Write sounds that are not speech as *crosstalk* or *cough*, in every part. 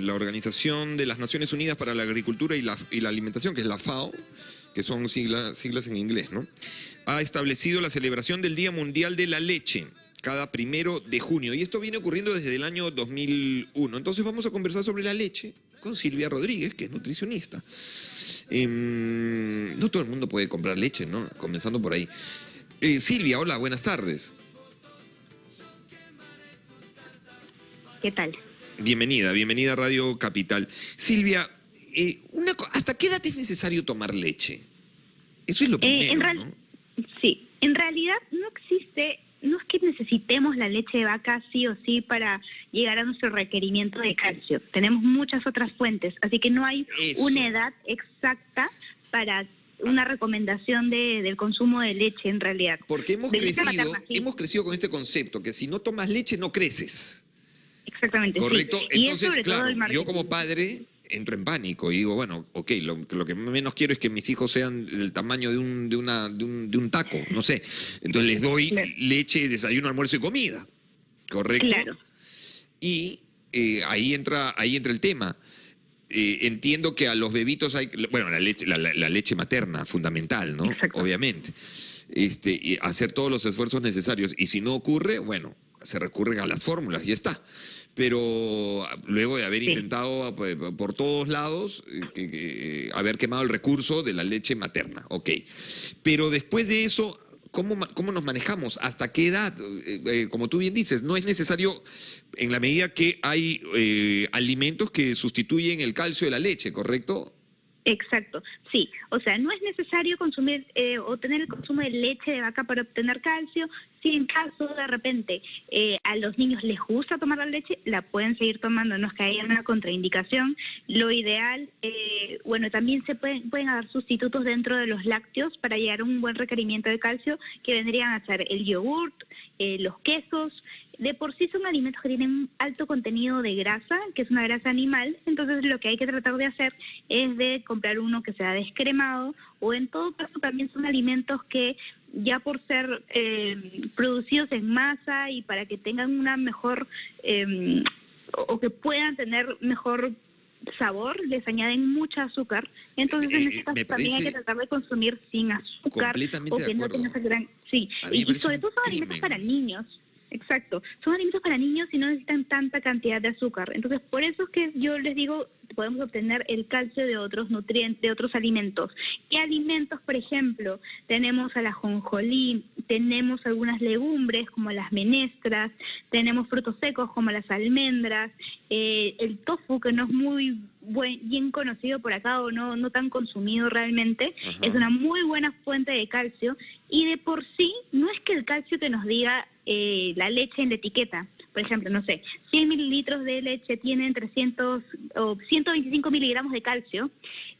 La Organización de las Naciones Unidas para la Agricultura y la, Alimentación, que es la FAO, que son siglas, siglas en inglés, ¿no? Ha establecido la celebración del Día Mundial de la Leche cada primero de junio. Y esto viene ocurriendo desde el año 2001. Entonces vamos a conversar sobre la leche con Silvia Rodríguez, que es nutricionista. Em, no todo el mundo puede comprar leche, ¿no? Comenzando por ahí. Eh, Silvia, hola, buenas tardes. ¿Qué tal? Bienvenida, bienvenida a Radio Capital. Silvia, eh, una, ¿hasta qué edad es necesario tomar leche? Eso es lo Eh, en primero, real- ¿no? Sí, en realidad no existe, no es que necesitemos la leche de vaca sí o sí para llegar a nuestro requerimiento de calcio. Tenemos muchas otras fuentes, así que no hay Eso. una edad exacta para una recomendación de, del consumo de leche en realidad. Porque hemos de crecido, materna, sí. hemos crecido con este concepto, que si no tomas leche no creces. Exactamente. ¿Correcto? Entonces, claro, yo como padre entro en pánico y digo, bueno, ok, lo, lo que menos quiero es que mis hijos sean del tamaño de un, de una, de un, de un taco, no sé. Entonces les doy Claro. leche, desayuno, almuerzo y comida. ¿Correcto? Claro. Y eh, ahí, entra, ahí entra el tema. Eh, entiendo que a los bebitos hay, bueno, la leche, la leche materna, fundamental, ¿no? Exacto. Obviamente. Este, y hacer todos los esfuerzos necesarios. Y si no ocurre, bueno, se recurren a las fórmulas y está. Pero luego de haber Sí. intentado pues, por todos lados, eh, que- que, eh, haber quemado el recurso de la leche materna, ok. Pero después de eso, ¿cómo, cómo nos manejamos? ¿Hasta qué edad? Eh, eh, como tú bien dices, no es necesario en la medida que hay eh, alimentos que sustituyen el calcio de la leche, ¿correcto? Exacto, sí. O sea, no es necesario consumir eh, o tener el consumo de leche de vaca para obtener calcio. Si en caso de repente eh, a los niños les gusta tomar la leche, la pueden seguir tomando, no es que haya una contraindicación. Lo ideal, eh, bueno, también se pueden, pueden sustitutos dentro de los lácteos para llegar a un buen requerimiento de calcio, que vendrían a ser el yogurt, eh, los quesos. De por sí son alimentos que tienen un alto contenido de grasa, que es una grasa animal, entonces lo que hay que tratar de hacer es de comprar uno que sea descremado o en todo caso también son alimentos que ya por ser eh, producidos en masa y para que tengan una mejor eh, o que puedan tener mejor sabor, les añaden mucha azúcar. Entonces Eh, en este caso también hay que tratar de consumir sin azúcar o que no tenga esa gran... Sí, y, sobre todo son alimentos para niños. Exacto, son alimentos para niños y no necesitan tanta cantidad de azúcar. Entonces, por eso es que yo les digo, podemos obtener el calcio de otros nutrientes, de otros alimentos. ¿Qué alimentos, por ejemplo? Tenemos al ajonjolí, tenemos algunas legumbres como las menestras, tenemos frutos secos como las almendras, eh, el tofu que no es muy bien conocido por acá o no, no tan consumido realmente, Ajá. es una muy buena fuente de calcio y de por sí no es que el calcio que nos diga eh, la leche en la etiqueta, por ejemplo, no sé, 100 mililitros de leche tienen 300 o 125 miligramos de calcio,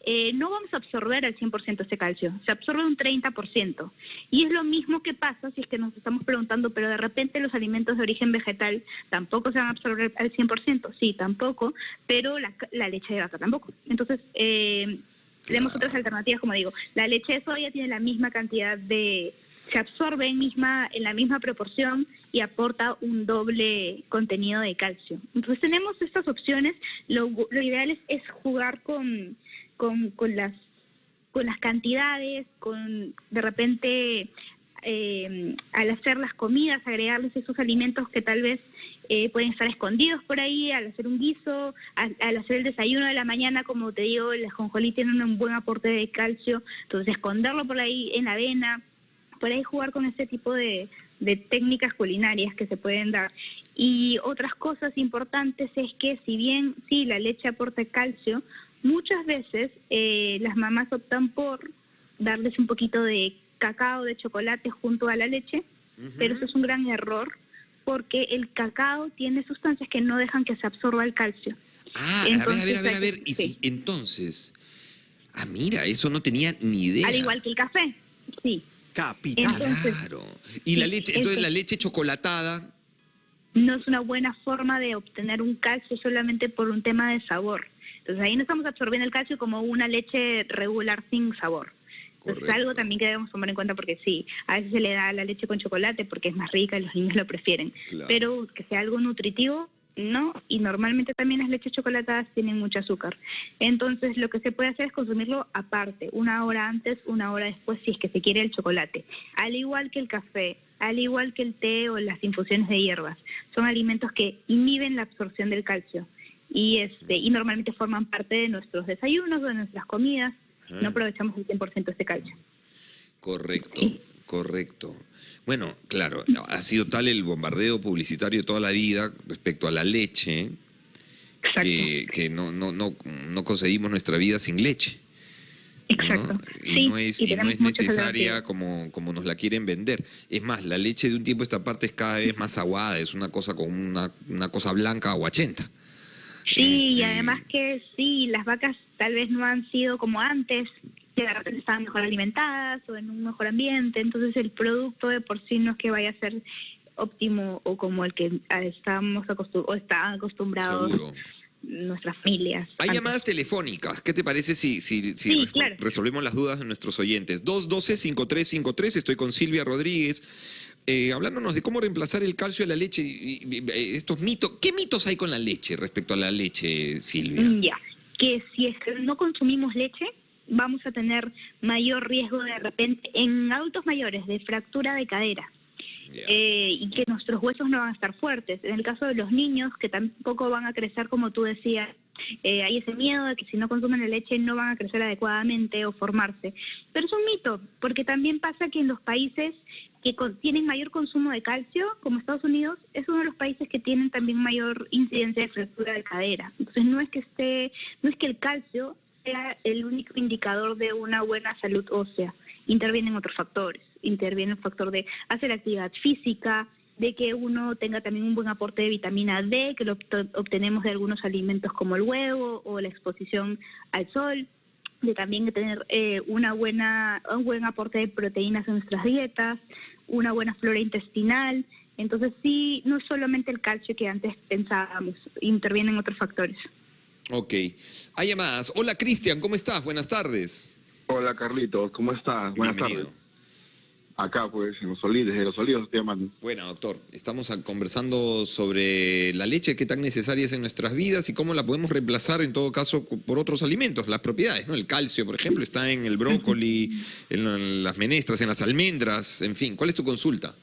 eh, no vamos a absorber al 100% ese calcio, se absorbe un 30%. Y es lo mismo que pasa si es que nos estamos preguntando, pero de repente los alimentos de origen vegetal tampoco se van a absorber al 100%, sí, tampoco, pero la, la leche de vaca tampoco. Entonces, eh, tenemos Claro. otras alternativas, como digo, la leche de soya tiene la misma cantidad de se absorbe en misma en la misma proporción y aporta un doble contenido de calcio. Entonces tenemos estas opciones. Lo, lo ideal es, es jugar con, con, con las con las cantidades, con de repente eh, al hacer las comidas, agregarles esos alimentos que tal vez eh, pueden estar escondidos por ahí, al hacer un guiso, al, hacer el desayuno de la mañana, como te digo, el ajonjolí tiene un buen aporte de calcio, entonces esconderlo por ahí en la avena, por ahí jugar con este tipo de, de técnicas culinarias que se pueden dar. Y otras cosas importantes es que si bien sí, la leche aporta calcio, muchas veces eh, las mamás optan por darles un poquito de cacao, de chocolate junto a la leche, pero eso es un gran error porque el cacao tiene sustancias que no dejan que se absorba el calcio. Ah, a ver, a ver, a ver, a ver. Y sí. si, entonces. Ah, mira, eso no tenía ni idea. Al igual que el café, sí. Capital. Entonces- Claro. Y la leche, entonces la leche chocolatada. No es una buena forma de obtener un calcio solamente por un tema de sabor. Entonces ahí no estamos absorbiendo el calcio como una leche regular sin sabor. Entonces es algo también que debemos tomar en cuenta porque sí, a veces se le da la leche con chocolate porque es más rica y los niños lo prefieren. Claro. Pero que sea algo nutritivo, ¿no? Y normalmente también las leches chocolatadas tienen mucho azúcar. Entonces, lo que se puede hacer es consumirlo aparte, una hora antes, una hora después, si es que se quiere el chocolate. Al igual que el café, al igual que el té o las infusiones de hierbas. Son alimentos que inhiben la absorción del calcio y, este, y normalmente forman parte de nuestros desayunos o de nuestras comidas. No aprovechamos el 100% de este calcio. Correcto, correcto. Bueno, claro, ha sido tal el bombardeo publicitario de toda la vida respecto a la leche que, que no, no, no, no concebimos nuestra vida sin leche. Exacto. Y, no es, y no es necesaria como, como nos la quieren vender. Es más, la leche de un tiempo a esta parte es cada vez más aguada, es una cosa con una, una cosa blanca aguachenta. Sí, y este, además que sí, las vacas tal vez no han sido como antes, que de repente estaban mejor alimentadas o en un mejor ambiente, entonces el producto de por sí no es que vaya a ser óptimo o como el que estábamos acostumbrados o estaban acostumbrados nuestras familias. Hay llamadas telefónicas. ¿Qué te parece si, si, si resolvemos las dudas de nuestros oyentes? 212-5353, estoy con Silvia Rodríguez. Eh, hablándonos de cómo reemplazar el calcio de la leche, y, estos mitos, ¿qué mitos hay con la leche respecto a la leche, Silvia? Mm, ya, que si es que no consumimos leche, vamos a tener mayor riesgo de repente en adultos mayores de fractura de cadera. Eh, y que nuestros huesos no van a estar fuertes. En el caso de los niños, que tampoco van a crecer como tú decías, eh, hay ese miedo de que si no consumen la leche no van a crecer adecuadamente o formarse. Pero es un mito, porque también pasa que en los países que tienen mayor consumo de calcio, como Estados Unidos, es uno de los países que tienen también mayor incidencia de fractura de cadera. Entonces no es que esté, no es que el calcio el único indicador de una buena salud ósea. Intervienen otros factores. Interviene el factor de hacer actividad física, de que uno tenga también un buen aporte de vitamina D, que lo obtenemos de algunos alimentos como el huevo o la exposición al sol, de también tener eh, una buena, un buen aporte de proteínas en nuestras dietas, una buena flora intestinal. Entonces sí, no es solamente el calcio que antes pensábamos, intervienen otros factores. Ok. Hay llamadas. Hola Cristian, ¿cómo estás? Buenas tardes. Hola Carlitos, ¿cómo estás? Buenas tardes. Acá, pues, en los olivos, desde los olivos estoy llamando. Bueno, doctor, estamos conversando sobre la leche, qué tan necesaria es en nuestras vidas y cómo la podemos reemplazar, en todo caso, por otros alimentos, las propiedades, ¿no? El calcio, por ejemplo, está en el brócoli, en las menestras, en las almendras, en fin. ¿Cuál es tu consulta?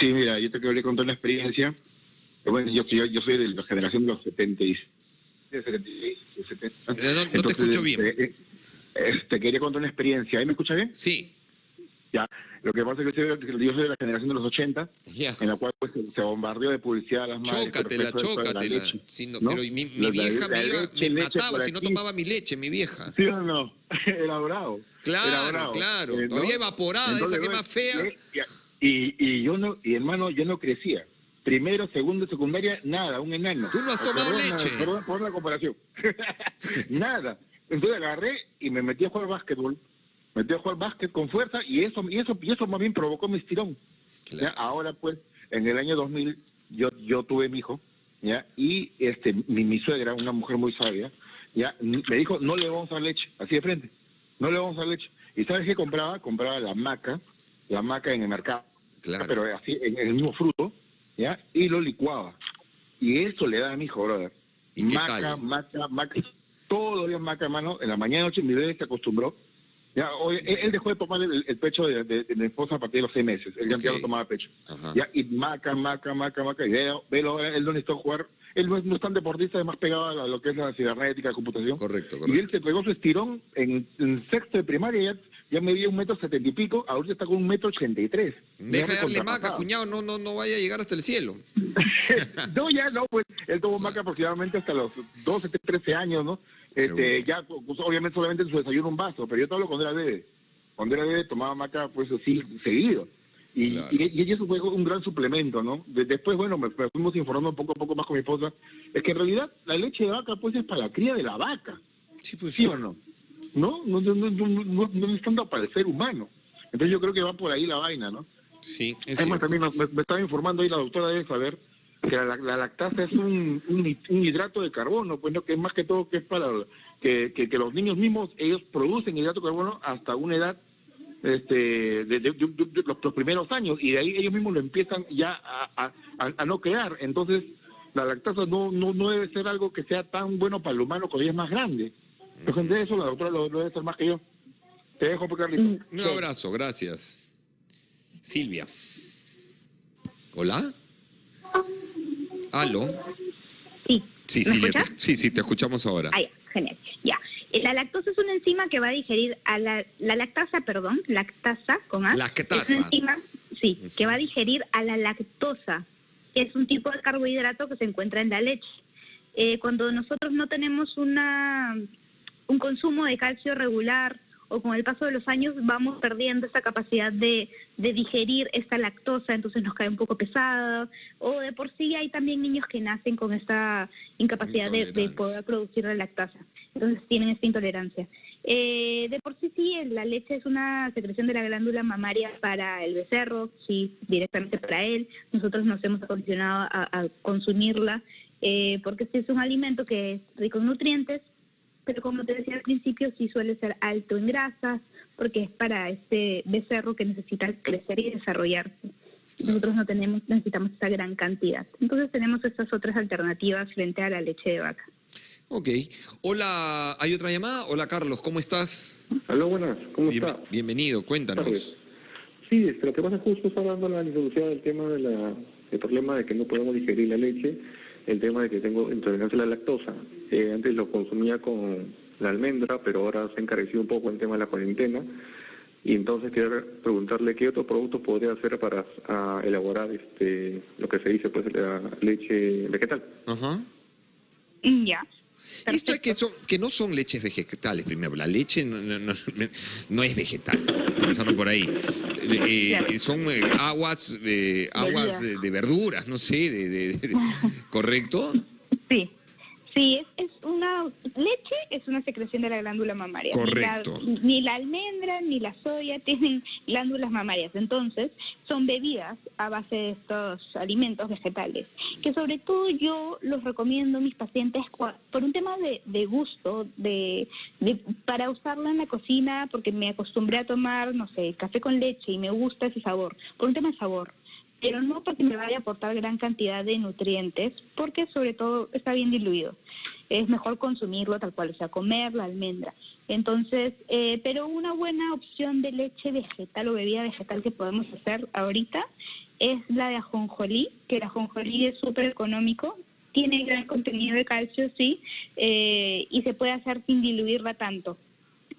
Sí, mira, yo te quería contar una experiencia. Bueno, yo, yo, soy de la generación de los 70 eh, no, te escucho bien. Eh, eh, eh, te quería contar una experiencia. ¿Ahí me escucha bien? Sí. Ya. Lo que pasa es que yo soy de la generación de los 80, en la cual pues, se bombardeó de publicidad a las madres. Chócatela, chócatela. Pero mi, vieja me, mataba si no tomaba mi leche, mi vieja. Sí o no, *laughs* era bravo. Claro, claro. Todavía evaporada, esa que más fea. Y, y, yo no, y hermano, yo no crecía primero, segundo, secundaria, nada, un enano. Tú no has tomado leche. Perdón por la comparación. *laughs* nada. Entonces agarré y me metí a jugar básquetbol. Me metí a jugar básquet con fuerza y eso, y eso, y eso más bien provocó mi estirón. Ahora pues, en el año 2000, yo, yo tuve mi hijo, ¿ya? Y este, mi, mi suegra, una mujer muy sabia, ¿ya? Me dijo, no le vamos a dar leche, así de frente. No le vamos a dar leche. ¿Y sabes qué compraba? Compraba la maca, la maca en el mercado. Claro. Pero así, en el mismo fruto, ¿ya? Y lo licuaba. Y eso le da a mi hijo, brother. ¿Y maca, maca, maca, todos los días maca, hermano. En la mañana noche mi bebé se acostumbró. Ya, él, dejó de tomar el, pecho de, mi esposa a partir de los seis meses. Él ya no tomaba pecho. Ya, y maca, maca, maca, maca. Y velo, velo, él no necesitó jugar. Él no es, tan deportista, es más pegado a lo que es la cibernética, la computación. Correcto, correcto. Y él se pegó su estirón en, sexto de primaria. Ya, ya medía un metro setenta y pico, ahorita está con un metro ochenta y tres. Deja de darle maca, cuñado, no, no, no vaya a llegar hasta el cielo. *laughs* no, ya no, pues él tomó maca aproximadamente hasta los 12, 13 años, ¿no? Este, ya, pues, obviamente solamente en su desayuno un vaso, pero yo te hablo cuando era bebé. Cuando era bebé tomaba maca, pues así, seguido. Y, y, eso fue un gran suplemento, ¿no? después, bueno, me, fuimos informando poco a poco más con mi esposa. Es que en realidad la leche de vaca, pues es para la cría de la vaca. Sí, pues, ¿Sí o no? ¿No? No, no, no, no, no es tanto para el ser humano. Entonces yo creo que va por ahí la vaina, ¿no? Sí, es Además, también me, estaba informando ahí la doctora debe saber que la, lactasa es un, un, hidrato de carbono, pues no, que es más que todo que es para que, que, los niños mismos, ellos producen hidrato de carbono hasta una edad este de, los, primeros años y de ahí ellos mismos lo empiezan ya a, a, a no crear. Entonces, la lactosa no, no, no debe ser algo que sea tan bueno para el humano cuando ya es más grande. Entonces, de eso la doctora lo, lo debe ser más que yo. Te dejo, pues, Carlito. Un abrazo, gracias. Silvia. ¿Hola? ¿Aló? Sí. Sí, ¿Me Silvia, te- sí, sí, te escuchamos ahora. Ah, ya, genial. Ya. Eh, La lactosa es una enzima que va a digerir a la, la lactasa, perdón, lactasa con A. Lactasa. Es una enzima, sí, que va a digerir a la lactosa, que es un tipo de carbohidrato que se encuentra en la leche. Eh, cuando nosotros no tenemos una un consumo de calcio regular o con el paso de los años vamos perdiendo esa capacidad de, de digerir esta lactosa, entonces nos cae un poco pesada, o de por sí hay también niños que nacen con esta incapacidad de, poder producir la lactasa, entonces tienen esta intolerancia. Eh, de por sí sí, la leche es una secreción de la glándula mamaria para el becerro, sí, directamente para él. Nosotros nos hemos acondicionado a, a consumirla eh, porque sí es un alimento que es rico en nutrientes, pero como te decía al principio, sí suele ser alto en grasas, porque es para este becerro que necesita crecer y desarrollarse. Nosotros no tenemos, necesitamos esa gran cantidad. Entonces tenemos estas otras alternativas frente a la leche de vaca. Ok. Hola, ¿hay otra llamada? Hola, Carlos, ¿cómo estás? Aló, buenas, ¿cómo Bien- está? bienvenido, cuéntanos. Sí, este, lo que pasa justo está hablando la licenciada del tema de la, del problema de que no podemos digerir la leche, el tema de que tengo intolerancia a la lactosa. Eh, antes lo consumía con la almendra, pero ahora se ha encarecido un poco el tema de la cuarentena. Y entonces quería preguntarle qué otros productos podría hacer para ah, elaborar este lo que se dice pues la leche vegetal. Ajá. Ya. Esto es que, son, que no son leches vegetales, primero. La leche no, no- no- no es vegetal, empezando por ahí. Eh, eh, son eh, aguas, eh, aguas de, de verduras, no sé, de- *laughs* ¿correcto? Sí. Sí, es, es una leche es una secreción de la glándula mamaria. Correcto. Ni la, ni la almendra ni la soya tienen glándulas mamarias. Entonces, son bebidas a base de estos alimentos vegetales, que sobre todo yo los recomiendo a mis pacientes por un tema de, de gusto, de, de- para usarla en la cocina, porque me acostumbré a tomar, no sé, café con leche y me gusta ese sabor, por un tema de sabor pero no porque me vaya a aportar gran cantidad de nutrientes, porque sobre todo está bien diluido. Es mejor consumirlo tal cual, o sea, comer la almendra. Entonces, eh, pero una buena opción de leche vegetal o bebida vegetal que podemos hacer ahorita es la de ajonjolí, que el ajonjolí es súper económico, tiene gran contenido de calcio, sí, eh, y se puede hacer sin diluirla tanto.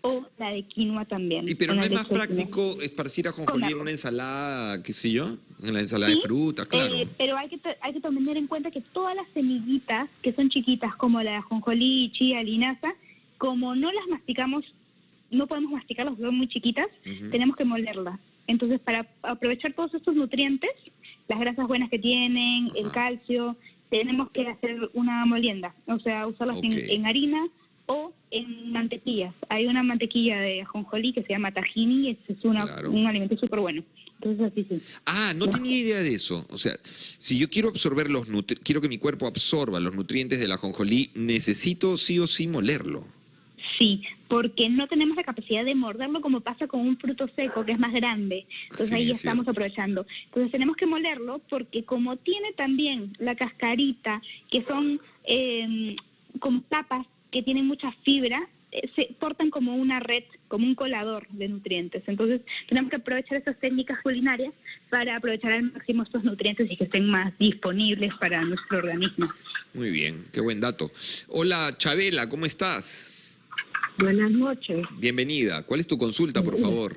O la de quinoa también. Y pero no es más quinoa. práctico esparcir ajonjolí en Con una ensalada, qué sé yo, en la ensalada de Sí, frutas, claro. Eh, pero hay que, hay que tener en cuenta que todas las semillitas que son chiquitas, como la de ajonjolí, chía, linaza, como no las masticamos, no podemos masticarlas, son muy chiquitas, tenemos que molerlas. Entonces, para aprovechar todos estos nutrientes, las grasas buenas que tienen, el calcio, tenemos que hacer una molienda, o sea, usarlas en- Ok. en, harina o en mantequillas. Hay una mantequilla de ajonjolí que se llama tahini y es una- Claro. un alimento súper bueno. Entonces, así sí. Ah, no tenía idea de eso. O sea, si yo quiero absorber los nutri- quiero que mi cuerpo absorba los nutrientes del ajonjolí, necesito sí o sí molerlo. Sí, porque no tenemos la capacidad de morderlo como pasa con un fruto seco que es más grande. Entonces Sí, ahí es estamos aprovechando. Entonces tenemos que molerlo porque como tiene también la cascarita, que son eh, como tapas que tienen mucha fibra, eh, se portan como una red, como un colador de nutrientes. Entonces tenemos que aprovechar esas técnicas culinarias para aprovechar al máximo estos nutrientes y que estén más disponibles para nuestro organismo. Muy bien, qué buen dato. Hola, Chabela, ¿cómo estás? Buenas noches. Bienvenida. ¿Cuál es tu consulta, por favor?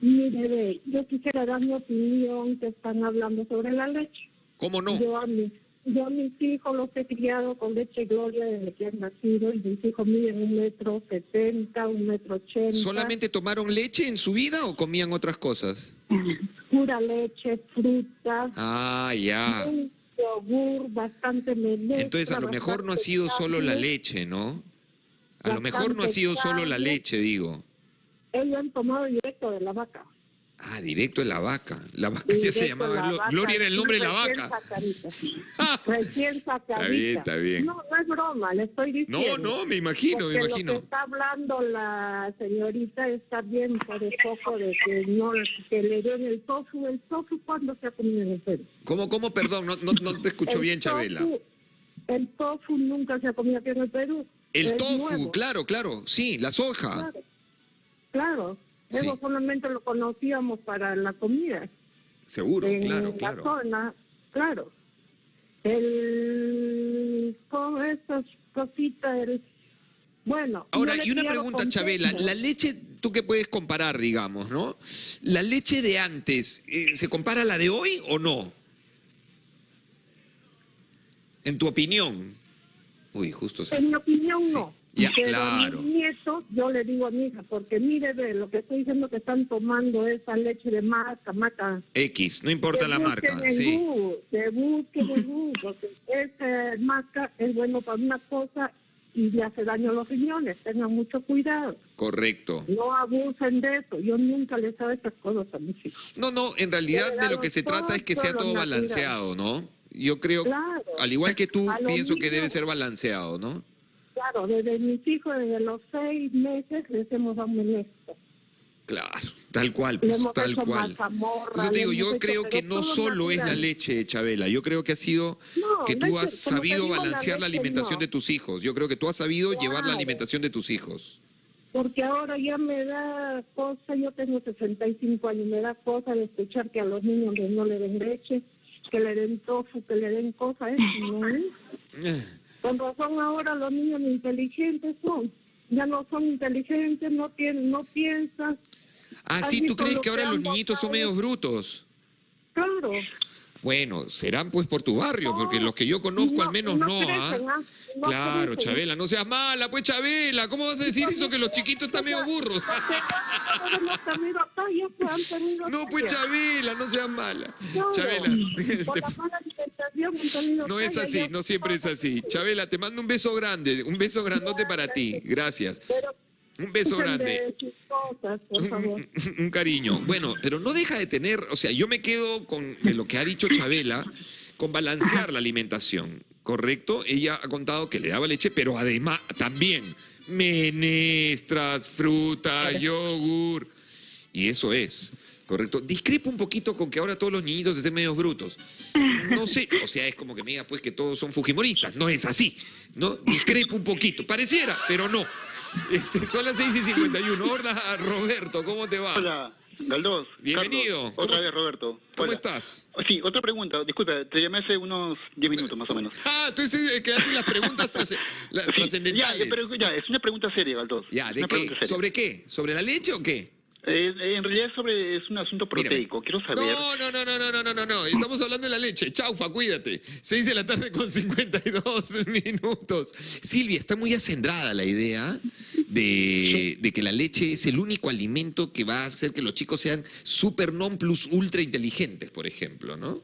Mire, ve, yo quisiera dar mi opinión que están hablando sobre la leche. ¿Cómo no? Yo, a mis, yo a mis hijos los he criado con leche Gloria desde que han nacido y mis hijos miden un metro setenta, un metro ochenta. ¿Solamente tomaron leche en su vida o comían otras cosas? *laughs* Pura leche, frutas, Ah, ya. un yogur, bastante menestra. Entonces a lo mejor no ha sido solo la leche, ¿no? A lo mejor no ha sido solo la leche, digo. Ellos han tomado directo de la vaca. Ah, directo en la vaca. La vaca ya se llamaba la Glo- vaca, Gloria era el nombre de la vaca. sacadita. *laughs* Recién sacadita. bien, está bien. No, no es broma, le estoy No, diciendo. no, me imagino, me Porque Lo imagino. que está hablando la señorita está bien por el poco de que no que le den el tofu. ¿El tofu cuándo se ha comido en el Perú? ¿Cómo, cómo, perdón? No, no, no te escucho El bien, Chabela. El tofu nunca se ha comido aquí en el Perú. El tofu, nuevo. claro, claro. Sí, la soja. Claro, claro. Sí. Eso solamente lo conocíamos para la comida. Seguro, en claro, la claro. zona, claro. El, con esas cositas, el, bueno. Ahora, y una pregunta, Chabela. contexto. La leche, tú que puedes comparar, digamos, ¿no? ¿La leche de antes, eh, ¿se compara a la de hoy o no? En tu opinión. Uy, justo se... En mi opinión, no. Ya, Pero claro. mis nietos, yo le digo a mi hija, porque mire, ve, lo que estoy diciendo que están tomando esa leche de maca, maca. X, no importa la marca, en sí. Google, que busquen en Google, porque esa maca es bueno para una cosa y le hace daño a los riñones. Tengan mucho cuidado. Correcto. No abusen de eso. Yo nunca les hago estas cosas a mis hijos. No, no, en realidad de lo que se trata es que sea todo balanceado, ¿no? Yo creo, Claro. al igual que tú, A pienso que debe ser balanceado, ¿no? Claro, desde mis hijos, desde los seis meses, les hemos dado menestra. Claro, tal cual, pues, tal cual. eso te digo, yo hecho, creo que no solo es la natural. leche, Chabela, yo creo que ha sido No, que tú leche, has sabido la balancear la leche alimentación no. de tus hijos. Yo creo que tú has sabido llevar la Claro. alimentación de tus hijos. Porque ahora ya me da cosa, yo tengo 65 años, me da cosa de escuchar que a los niños no le den leche, que le den tofu, que le den cosas, eso no. Eh, Con razón ahora los niños inteligentes son, ya no son inteligentes, no tienen, no piensan, Ah, ¿Has sí, ¿tú crees que ahora los niñitos son medios brutos? claro. Bueno, serán pues por tu barrio, No, porque los que yo conozco no- al menos no, ¿ah? crecen, ¿ah? No Claro, crecen. Chabela, no seas mala, pues Chabela, ¿cómo vas a decir eso que los chiquitos están medio burros? *laughs* No pues No, pues. Chabela, no seas mala. Chabela, *laughs* te- no es así, no siempre es así. Chabela, te mando un beso grande, un beso grandote para ti. Gracias. Un beso grande. de sus cosas, por favor. Un, un cariño. Bueno, pero no deja de tener, o sea, yo me quedo con lo que ha dicho Chabela, con balancear la alimentación, ¿correcto? Ella ha contado que le daba leche, pero además también menestras, fruta, yogur, y eso es, ¿correcto? Discrepo un poquito con que ahora todos los niñitos estén medios brutos. No sé, o sea, es como que me diga pues que todos son fujimoristas, no es así, ¿no? Discrepo un poquito, pareciera, pero no. Este, son las 6 y 51. Hola, Roberto, ¿cómo te va? Hola, Galdós. Bienvenido. Carlos, ¿Cómo- otra vez, Roberto. ¿Cómo estás? Sí, otra pregunta. Disculpa, te llamé hace unos 10 minutos más o menos. Ah, eres el que hace las preguntas la- Sí, ya, pero ya, es una pregunta seria, Galdós. Ya, ¿de qué? ¿Sobre qué? ¿Sobre la leche o qué? Eh, en realidad sobre, es un asunto proteico, quiero saber... No, no, no, no, no, no, no, no, estamos hablando de la leche. Chaufa, cuídate. 6 de la tarde con 52 *laughs* minutos. Silvia, está muy acendrada la idea de, de que la leche es el único alimento que va a hacer que los chicos sean super non plus ultra inteligentes, por ejemplo, ¿no?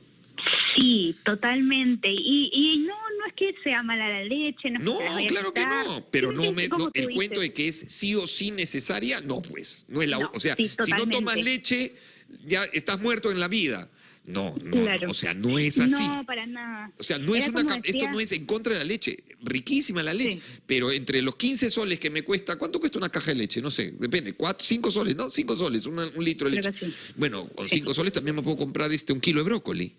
Sí, totalmente. Y, y no, que sea mala la leche, no No, que se la vaya a claro que no, pero no me, no, el cuento de que es sí o sí necesaria, no pues, no es la, No, o sea, sí, si no tomas leche ya estás muerto en la vida. No, no, Claro. no, o sea, no es así. No, para nada. O sea, no es una esto no es en contra de la leche, riquísima la leche, Sí. pero entre los 15 soles que me cuesta, ¿cuánto cuesta una caja de leche? No sé, depende, cuatro, 5 soles, ¿no? 5 soles, una- un litro de leche. Bueno, con Sí. 5 soles también me puedo comprar este un kilo de brócoli.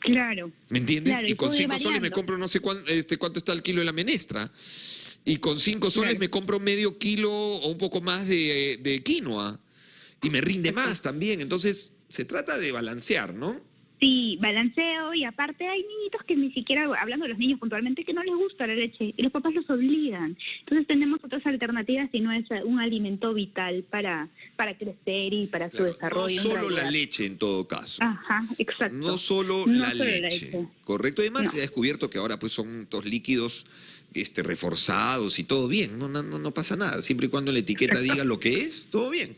Claro. ¿Me entiendes? Claro, y con 5 soles me compro no sé cuán- este, cuánto está el kilo de la menestra. Y con 5 soles Claro. me compro medio kilo o un poco más de, de quinoa. Y me rinde más también. Entonces, se trata de balancear, ¿no? Sí, balanceo y aparte hay niñitos que ni siquiera, hablando de los niños puntualmente, que no les gusta la leche y los papás los obligan. Entonces tenemos otras alternativas y no es un alimento vital para, para crecer y para Claro, su desarrollo. no solo la leche en todo caso. Ajá, exacto. No solo No la solo la leche. Correcto. Además, No. se ha descubierto que ahora pues son estos líquidos este, reforzados y todo bien. No, no, no pasa nada. Siempre y cuando la etiqueta diga lo que es, todo bien.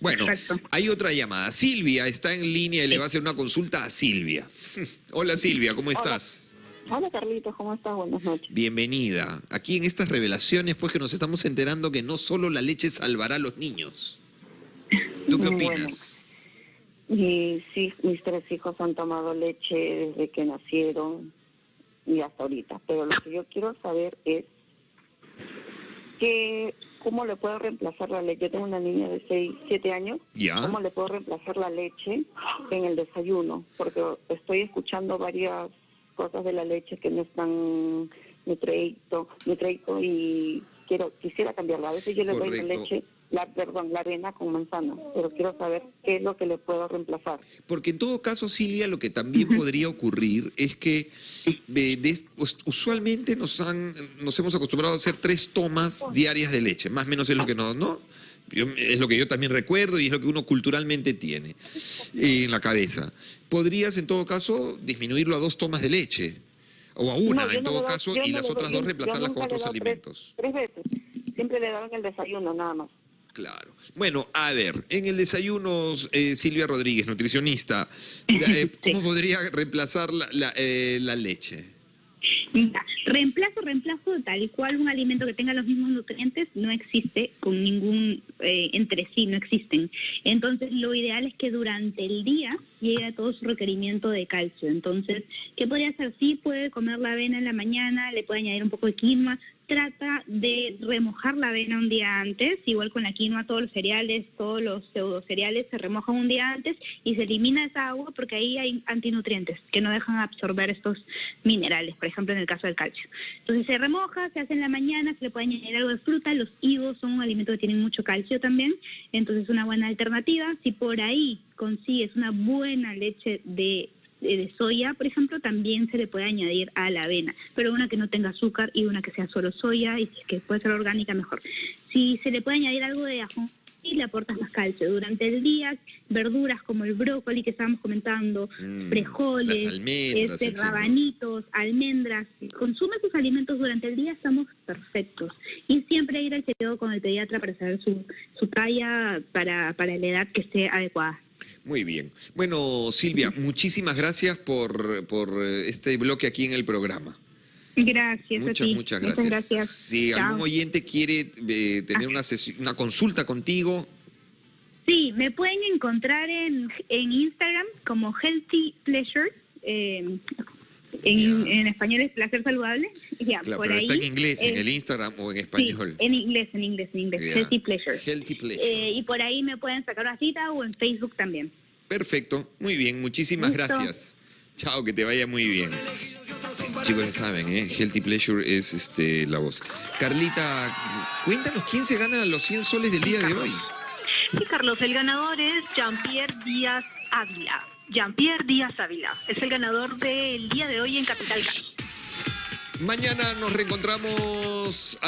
Bueno, Exacto. hay otra llamada. Silvia está en línea y le va a hacer una consulta a Silvia. *laughs* Hola Silvia, ¿cómo estás? Hola Carlitos, ¿cómo estás? Buenas noches. Bienvenida. Aquí en estas revelaciones, pues que nos estamos enterando que no solo la leche salvará a los niños. ¿Tú qué Bueno. opinas? Y sí, mis tres hijos han tomado leche desde que nacieron y hasta ahorita. Pero lo que yo quiero saber es que cómo le puedo reemplazar la leche. Yo tengo una niña de 6, 7 años. Ya. ¿Cómo le puedo reemplazar la leche en el desayuno? Porque estoy escuchando varias cosas de la leche que no están nutriento, nutriento y quiero quisiera cambiarla. A veces yo le doy la leche, la perdón, la avena con manzana, pero quiero saber qué es lo que le puedo reemplazar. Porque en todo caso, Silvia, lo que también podría ocurrir es que eh, de- us- usualmente nos han nos hemos acostumbrado a hacer tres tomas diarias de leche, más o menos es lo que nos, ¿no? Yo- es lo que yo también recuerdo y es lo que uno culturalmente tiene eh, en la cabeza. Podrías, en todo caso, disminuirlo a dos tomas de leche. O a una, No, en todo doy- caso, y las otras doy- dos reemplazarlas con otros tres- alimentos. Tres, veces. Siempre le daban el desayuno, nada más. Claro. Bueno, a ver, en el desayuno, eh, Silvia Rodríguez, nutricionista, *laughs* eh, ¿cómo Sí. podría reemplazar la, la, eh, la leche? Reemplazo, reemplazo tal cual un alimento que tenga los mismos nutrientes no existe con ningún eh, entre sí, no existen. Entonces, lo ideal es que durante el día llegue a todo su requerimiento de calcio. Entonces, ¿qué podría hacer? Sí, puede comer la avena en la mañana, le puede añadir un poco de quinoa. Trata de remojar la avena un día antes, igual con la quinoa, todos los cereales, todos los pseudo cereales se remojan un día antes y se elimina esa agua porque ahí hay antinutrientes que no dejan absorber estos minerales, por ejemplo en el caso del calcio. Entonces se remoja, se hace en la mañana, se le puede añadir algo de fruta, los higos son un alimento que tiene mucho calcio también, entonces es una buena alternativa. Si por ahí consigues una buena leche de de de soya, por ejemplo, también se le puede añadir a la avena, pero una que no tenga azúcar y una que sea solo soya y que puede ser orgánica mejor. Si se le puede añadir algo de ajo y le aportas más calcio durante el día, verduras como el brócoli que estábamos comentando, Mm, frijoles, almendras, este, rabanitos, almendras, consume sus alimentos durante el día estamos perfectos. Y siempre ir al chequeo con el pediatra para saber su, su talla para, para la edad que esté adecuada. Muy bien. Bueno, Silvia, muchísimas gracias por, por eh, este bloque aquí en el programa. Gracias Muchas, a ti. muchas gracias. Muchas gracias. Si Chao. algún oyente quiere eh, tener una, sesi- una consulta contigo, Sí, me pueden encontrar en, en Instagram como Healthy Pleasure. eh, en, español es placer saludable. Ya, claro, por pero ahí, está en inglés, en el Instagram o en Sí, español. en inglés, en inglés, en inglés. Healthy Pleasure. Healthy Pleasure. Eh, y por ahí me pueden sacar una cita o en Facebook también. Perfecto, muy bien, muchísimas Listo. gracias. Chao, que te vaya muy bien. Chicos, ya saben, ¿eh? Healthy Pleasure es este, la voz. Carlita, cuéntanos quién se gana los 100 soles del día de hoy. Sí, Carlos, el ganador es Jean-Pierre Díaz Ávila. Jean-Pierre Díaz Ávila es el ganador del día de hoy en Capital. Mañana nos reencontramos.